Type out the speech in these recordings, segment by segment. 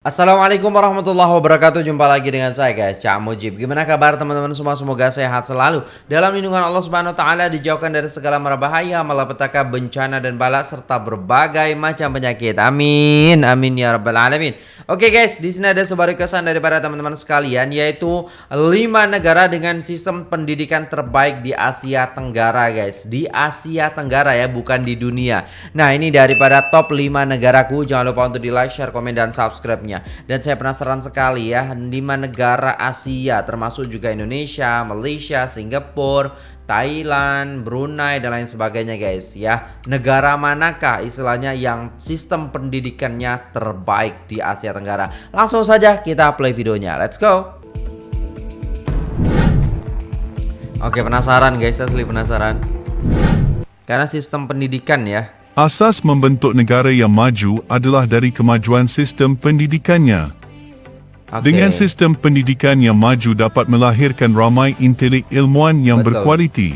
Assalamualaikum warahmatullahi wabarakatuh. Jumpa lagi dengan saya guys. Cak Mujib. Gimana kabar teman-teman semua? Semoga sehat selalu. Dalam lindungan Allah subhanahu ta'ala Dijauhkan dari segala merbahaya Malapetaka bencana dan bala Serta berbagai macam penyakit. Amin. Amin ya rabbal alamin. Oke guys di sini ada sebuah kesan daripada teman-teman sekalian Yaitu 5 negara dengan sistem pendidikan terbaik di Asia Tenggara guys. Di Asia Tenggara ya Bukan di dunia. Nah ini daripada top 5 negaraku. Jangan lupa untuk di like, share, komen, dan subscribe dan saya penasaran sekali ya lima negara Asia termasuk juga Indonesia, Malaysia, Singapura, Thailand, Brunei dan lain sebagainya guys ya. Negara manakah istilahnya yang sistem pendidikannya terbaik di Asia Tenggara? Langsung saja kita play videonya. Let's go. Oke, penasaran guys, asli penasaran. Karena sistem pendidikan ya Asas membentuk negara yang maju adalah dari kemajuan sistem pendidikannya. Okay. Dengan sistem pendidikan yang maju dapat melahirkan ramai intelek ilmuwan yang Betul. berkualiti.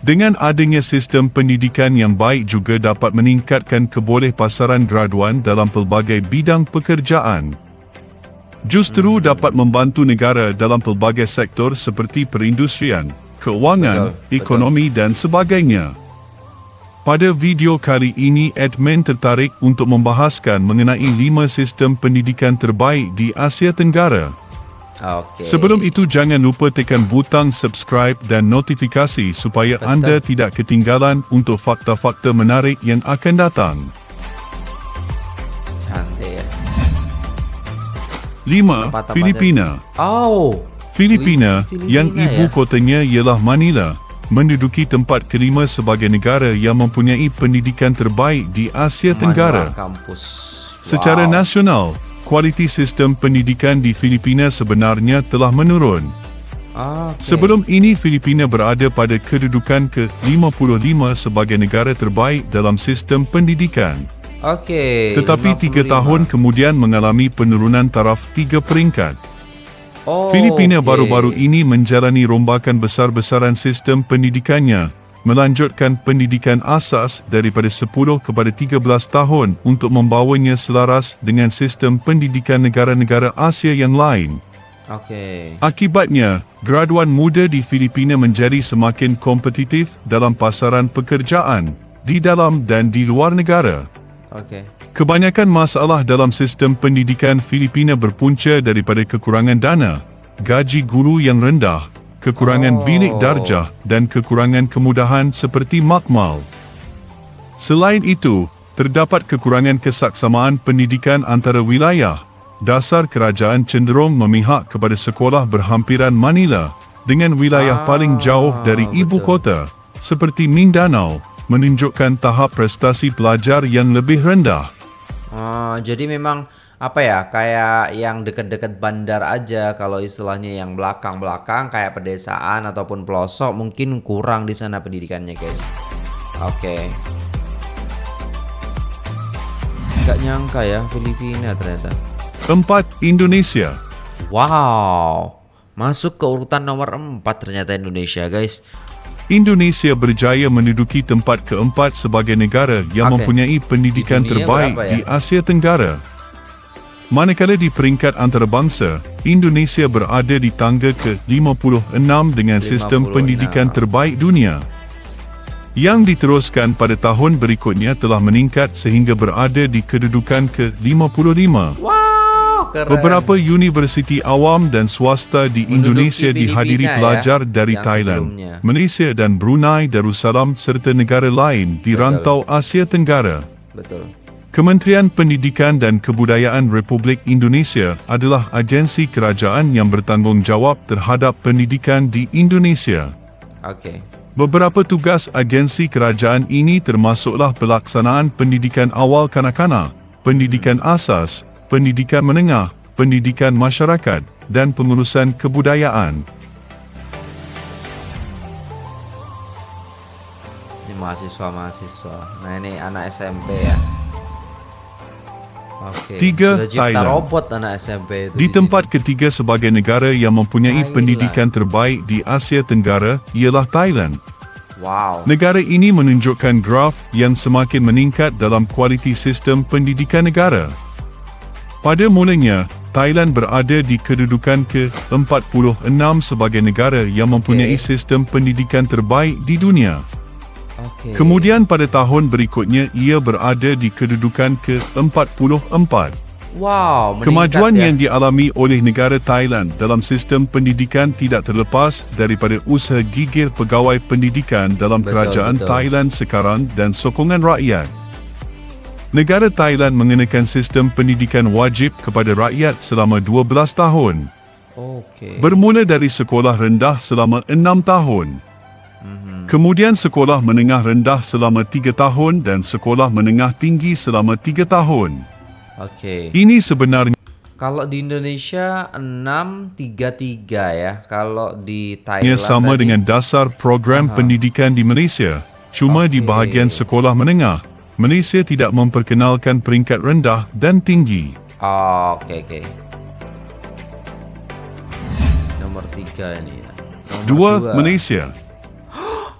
Dengan adanya sistem pendidikan yang baik juga dapat meningkatkan keboleh pasaran graduan dalam pelbagai bidang pekerjaan. Justru hmm. dapat membantu negara dalam pelbagai sektor seperti perindustrian, keuangan, Betul. ekonomi dan sebagainya. Pada video kali ini admin tertarik untuk membahaskan mengenai lima sistem pendidikan terbaik di Asia Tenggara. Okay. Sebelum itu jangan lupa tekan butang subscribe dan notifikasi supaya Betul. anda tidak ketinggalan untuk fakta-fakta menarik yang akan datang. Cantik. 5. Filipina. Oh. Filipina, Filipina yang ibu ya? kotanya ialah Manila menduduki tempat kelima sebagai negara yang mempunyai pendidikan terbaik di Asia Tenggara. Kampus. Wow. Secara nasional, kualiti sistem pendidikan di Filipina sebenarnya telah menurun. Ah, okay. Sebelum ini Filipina berada pada kedudukan ke-55 sebagai negara terbaik dalam sistem pendidikan. Okey. Tetapi 55. tiga tahun kemudian mengalami penurunan taraf tiga peringkat. Oh, Filipina baru-baru okay. ini menjalani rombakan besar-besaran sistem pendidikannya, melanjutkan pendidikan asas daripada 10 kepada 13 tahun untuk membawanya selaras dengan sistem pendidikan negara-negara Asia yang lain. Okay. Akibatnya, graduan muda di Filipina menjadi semakin kompetitif dalam pasaran pekerjaan di dalam dan di luar negara. Okay. Kebanyakan masalah dalam sistem pendidikan Filipina berpunca daripada kekurangan dana, gaji guru yang rendah, kekurangan oh. bilik darjah dan kekurangan kemudahan seperti makmal. Selain itu, terdapat kekurangan kesaksamaan pendidikan antara wilayah. Dasar kerajaan cenderung memihak kepada sekolah berhampiran Manila dengan wilayah ah, paling jauh dari ibu kota seperti Mindanao menunjukkan tahap prestasi pelajar yang lebih rendah. Oh, jadi memang apa ya kayak yang deket-deket bandar aja kalau istilahnya yang belakang-belakang kayak pedesaan ataupun pelosok mungkin kurang di sana pendidikannya guys. Oke. Okay. Gak nyangka ya Filipina ternyata. Keempat Indonesia. Wow. Masuk ke urutan nomor 4 ternyata Indonesia guys. Indonesia berjaya menduduki tempat keempat sebagai negara yang okay. mempunyai pendidikan terbaik ya? di Asia Tenggara. Manakala di peringkat antarabangsa, Indonesia berada di tangga ke-56 dengan sistem 56. pendidikan terbaik dunia. Yang diteruskan pada tahun berikutnya telah meningkat sehingga berada di kedudukan ke-55. Wow keren. Beberapa universiti awam dan swasta di Indonesia dihadiri ya, pelajar dari Thailand, sebelumnya. Malaysia dan Brunei Darussalam serta negara lain di Betul. rantau Asia Tenggara. Betul. Kementerian Pendidikan dan Kebudayaan Republik Indonesia adalah agensi kerajaan yang bertanggungjawab terhadap pendidikan di Indonesia. Okey. Beberapa tugas agensi kerajaan ini termasuklah pelaksanaan pendidikan awal kanak-kanak, pendidikan asas, pendidikan menengah, pendidikan masyarakat dan pengurusan kebudayaan. Ini mahasiswa-mahasiswa. Nah ini anak SMP ya. Okay. Tiga, Thailand. robot anak SMP itu di, di tempat sini. ketiga sebagai negara yang mempunyai Thailand. pendidikan terbaik di Asia Tenggara ialah Thailand. Wow. Negara ini menunjukkan graf yang semakin meningkat dalam kualiti sistem pendidikan negara. Pada mulanya, Thailand berada di kedudukan ke-46 sebagai negara yang mempunyai okay. sistem pendidikan terbaik di dunia. Okay. Kemudian pada tahun berikutnya ia berada di kedudukan ke-44. Wow, Kemajuan ya. yang dialami oleh negara Thailand dalam sistem pendidikan tidak terlepas daripada usaha gigih pegawai pendidikan dalam betul, kerajaan betul. Thailand sekarang dan sokongan rakyat. Negara Thailand mengenakan sistem pendidikan wajib kepada rakyat selama 12 tahun. Okay. Bermula dari sekolah rendah selama 6 tahun. Mm-hmm. Kemudian sekolah menengah rendah selama 3 tahun dan sekolah menengah tinggi selama 3 tahun. Okey. Ini sebenarnya kalau di Indonesia 633 ya. Kalau di Thailand sama tadi, dengan dasar program Aha. pendidikan di Malaysia. Cuma okay. di bahagian sekolah menengah, Malaysia tidak memperkenalkan peringkat rendah dan tinggi. Oh, okey okey. Nomor 3 ini ya. Nomor dua, dua, Malaysia.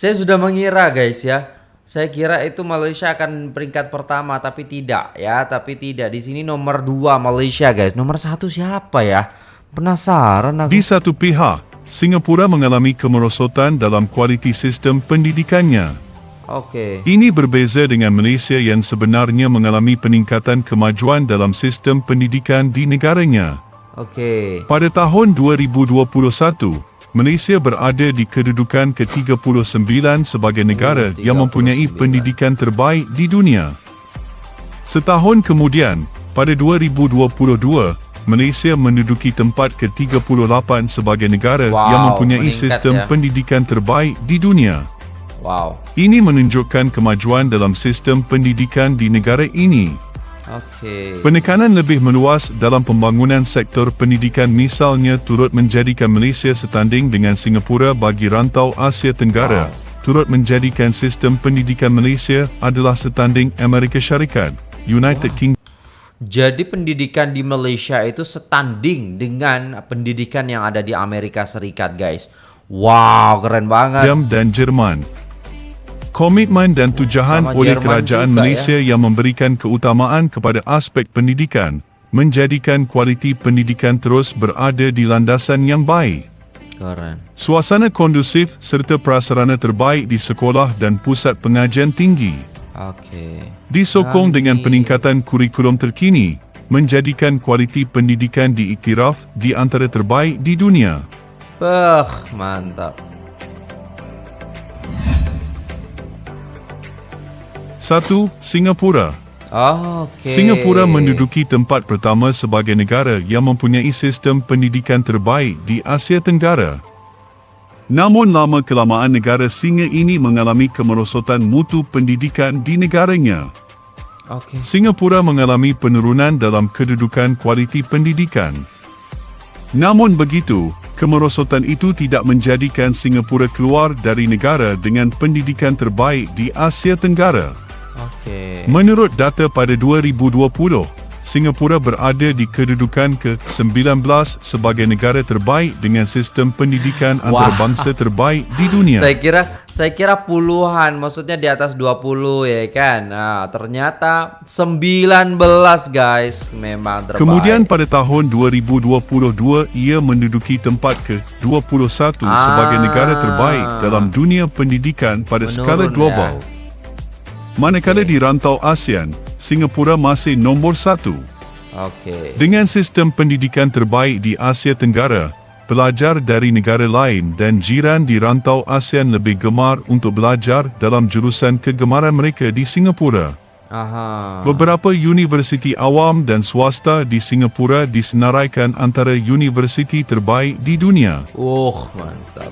Saya sudah mengira guys ya. Saya kira itu Malaysia akan peringkat pertama tapi tidak ya, tapi tidak. Di sini nomor dua Malaysia guys. Nomor satu siapa ya? Penasaran aku. Di satu pihak, Singapura mengalami kemerosotan dalam kualiti sistem pendidikannya. Okey. Ini berbeza dengan Malaysia yang sebenarnya mengalami peningkatan kemajuan dalam sistem pendidikan di negaranya. Okey. Pada tahun 2021, Malaysia berada di kedudukan ke-39 sebagai negara oh, yang mempunyai pendidikan terbaik di dunia. Setahun kemudian, pada 2022, Malaysia menduduki tempat ke-38 sebagai negara wow, yang mempunyai sistem ya. pendidikan terbaik di dunia. Wow. Ini menunjukkan kemajuan dalam sistem pendidikan di negara ini. Okay. Penekanan lebih meluas dalam pembangunan sektor pendidikan misalnya turut menjadikan Malaysia setanding dengan Singapura bagi rantau Asia Tenggara. Wow. Turut menjadikan sistem pendidikan Malaysia adalah setanding Amerika Syarikat, United wow. Kingdom. Jadi pendidikan di Malaysia itu setanding dengan pendidikan yang ada di Amerika Serikat, guys. Wow, keren banget. Dan Jerman. Komitmen dan tujahan Sama oleh Jerman kerajaan juga, Malaysia ya. yang memberikan keutamaan kepada aspek pendidikan menjadikan kualiti pendidikan terus berada di landasan yang baik. Keren. Suasana kondusif serta prasarana terbaik di sekolah dan pusat pengajian tinggi. Okey. Disokong Kami... dengan peningkatan kurikulum terkini menjadikan kualiti pendidikan diiktiraf di antara terbaik di dunia. Bah, mantap. Satu, Singapura. Oh, okay. Singapura menduduki tempat pertama sebagai negara yang mempunyai sistem pendidikan terbaik di Asia Tenggara. Namun lama kelamaan negara singa ini mengalami kemerosotan mutu pendidikan di negaranya. Okay. Singapura mengalami penurunan dalam kedudukan kualiti pendidikan. Namun begitu, kemerosotan itu tidak menjadikan Singapura keluar dari negara dengan pendidikan terbaik di Asia Tenggara. Okay. Menurut data pada 2020, Singapura berada di kedudukan ke-19 sebagai negara terbaik dengan sistem pendidikan antarabangsa terbaik di dunia. Saya kira saya kira puluhan, maksudnya di atas 20 ya kan. Nah, ternyata 19 guys, memang terbaik. Kemudian pada tahun 2022 ia menduduki tempat ke-21 ah, sebagai negara terbaik dalam dunia pendidikan pada skala global. Ya. Manakala okay. di rantau ASEAN, Singapura masih nombor satu. Okay. Dengan sistem pendidikan terbaik di Asia Tenggara, pelajar dari negara lain dan jiran di rantau ASEAN lebih gemar untuk belajar dalam jurusan kegemaran mereka di Singapura. Aha. Beberapa universiti awam dan swasta di Singapura disenaraikan antara universiti terbaik di dunia. Oh, mantap.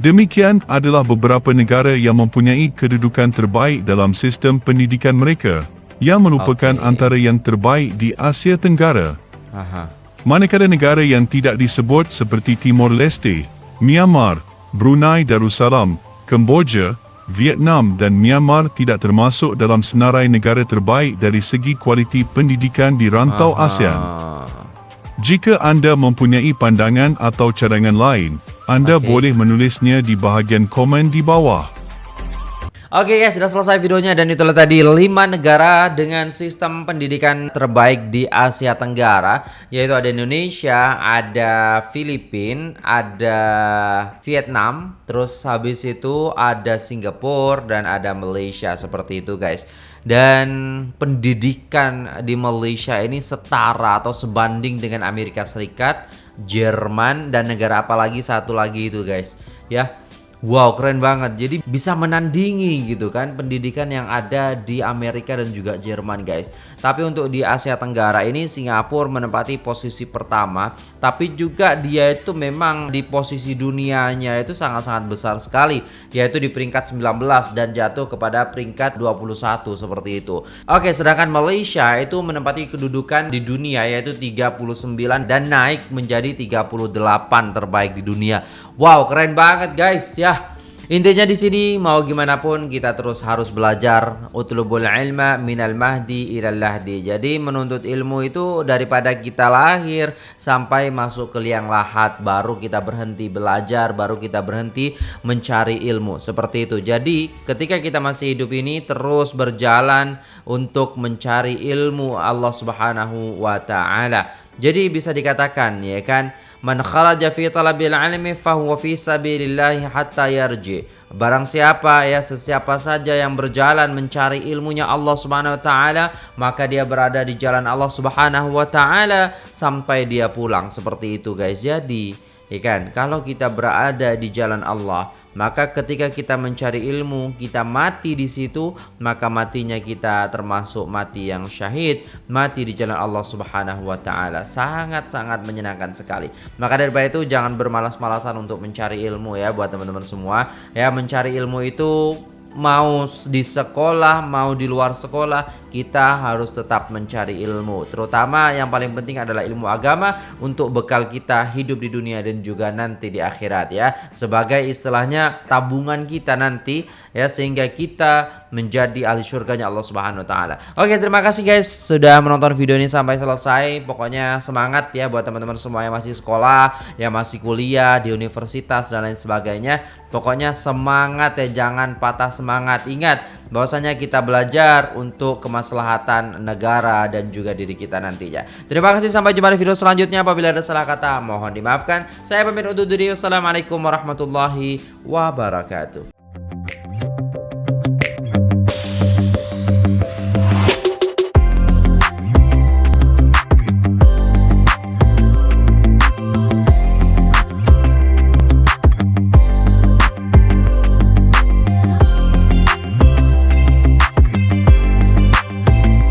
Demikian adalah beberapa negara yang mempunyai kedudukan terbaik dalam sistem pendidikan mereka yang merupakan okay. antara yang terbaik di Asia Tenggara. Aha. Manakala negara yang tidak disebut seperti Timor Leste, Myanmar, Brunei Darussalam, Kemboja, Vietnam dan Myanmar tidak termasuk dalam senarai negara terbaik dari segi kualiti pendidikan di rantau Aha. ASEAN. Jika anda mempunyai pandangan atau cadangan lain, anda okay. boleh menulisnya di bahagian komen di bawah. Oke guys, sudah selesai videonya dan itulah tadi 5 negara dengan sistem pendidikan terbaik di Asia Tenggara yaitu ada Indonesia, ada Filipina, ada Vietnam, terus habis itu ada Singapura dan ada Malaysia seperti itu guys. Dan pendidikan di Malaysia ini setara atau sebanding dengan Amerika Serikat, Jerman dan negara apa lagi satu lagi itu guys. Ya, Wow keren banget. Jadi bisa menandingi gitu kan pendidikan yang ada di Amerika dan juga Jerman guys. Tapi untuk di Asia Tenggara ini Singapura menempati posisi pertama. Tapi juga dia itu memang di posisi dunianya itu sangat-sangat besar sekali. Yaitu di peringkat 19 dan jatuh kepada peringkat 21 seperti itu. Oke sedangkan Malaysia itu menempati kedudukan di dunia yaitu 39 dan naik menjadi 38 terbaik di dunia. Wow keren banget guys ya Intinya di sini mau gimana pun kita terus harus belajar utlubul ilma minal mahdi ilal lahdi. Jadi menuntut ilmu itu daripada kita lahir sampai masuk ke liang lahat baru kita berhenti belajar, baru kita berhenti mencari ilmu. Seperti itu. Jadi ketika kita masih hidup ini terus berjalan untuk mencari ilmu Allah Subhanahu wa taala. Jadi bisa dikatakan ya kan Man kharaja fi talabil ilmi fahuwa fi sabilillahi hatta yarji. Barang siapa ya sesiapa saja yang berjalan mencari ilmunya Allah Subhanahu wa taala, maka dia berada di jalan Allah Subhanahu wa taala sampai dia pulang. Seperti itu guys. Jadi, ya kan, kalau kita berada di jalan Allah, maka ketika kita mencari ilmu, kita mati di situ, maka matinya kita termasuk mati yang syahid, mati di jalan Allah Subhanahu wa taala. Sangat-sangat menyenangkan sekali. Maka daripada itu jangan bermalas-malasan untuk mencari ilmu ya buat teman-teman semua. Ya, mencari ilmu itu mau di sekolah, mau di luar sekolah, kita harus tetap mencari ilmu. Terutama yang paling penting adalah ilmu agama untuk bekal kita hidup di dunia dan juga nanti di akhirat ya. Sebagai istilahnya tabungan kita nanti ya sehingga kita menjadi ahli surganya Allah Subhanahu wa taala. Oke, terima kasih guys sudah menonton video ini sampai selesai. Pokoknya semangat ya buat teman-teman semua yang masih sekolah, yang masih kuliah di universitas dan lain sebagainya. Pokoknya semangat ya, jangan patah semangat. Ingat bahwasanya kita belajar untuk kemaslahatan negara dan juga diri kita nantinya. Terima kasih sampai jumpa di video selanjutnya. Apabila ada salah kata mohon dimaafkan. Saya pamit undur diri. Wassalamualaikum warahmatullahi wabarakatuh.